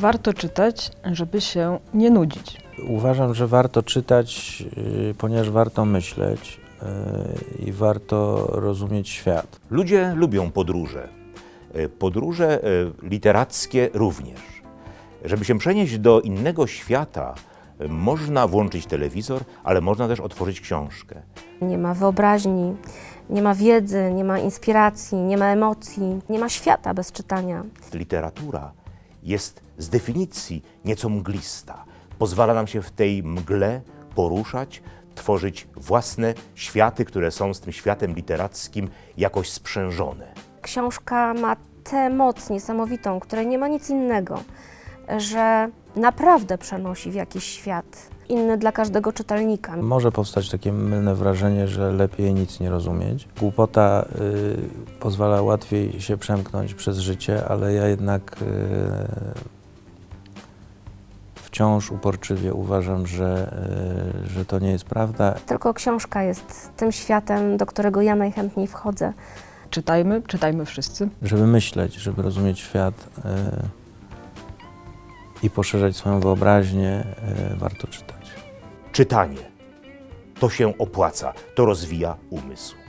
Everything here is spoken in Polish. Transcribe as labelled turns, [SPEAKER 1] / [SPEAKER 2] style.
[SPEAKER 1] Warto czytać, żeby się nie nudzić.
[SPEAKER 2] Uważam, że warto czytać, y, ponieważ warto myśleć y, i warto rozumieć świat.
[SPEAKER 3] Ludzie lubią podróże. E, Podróże literackie również. Żeby się przenieść do innego świata, można włączyć telewizor, ale można też otworzyć książkę.
[SPEAKER 4] Nie ma wyobraźni, nie ma wiedzy, nie ma inspiracji, nie ma emocji, nie ma świata bez czytania.
[SPEAKER 3] Literatura jest z definicji nieco mglista. Pozwala nam się w tej mgle poruszać, tworzyć własne światy, które są z tym światem literackim jakoś sprzężone.
[SPEAKER 4] Książka ma tę moc niesamowitą, której nie ma nic innego, że naprawdę przenosi w jakiś świat inny dla każdego czytelnika.
[SPEAKER 2] Może powstać takie mylne wrażenie, że lepiej nic nie rozumieć. Głupota y, pozwala łatwiej się przemknąć przez życie, ale ja jednak y, wciąż uporczywie uważam, że, y, że to nie jest prawda.
[SPEAKER 4] Tylko książka jest tym światem, do którego ja najchętniej wchodzę.
[SPEAKER 1] Czytajmy, czytajmy wszyscy.
[SPEAKER 2] Żeby myśleć, żeby rozumieć świat y, i poszerzać swoją wyobraźnię, y, warto czytać.
[SPEAKER 3] Czytanie to się opłaca, to rozwija umysł.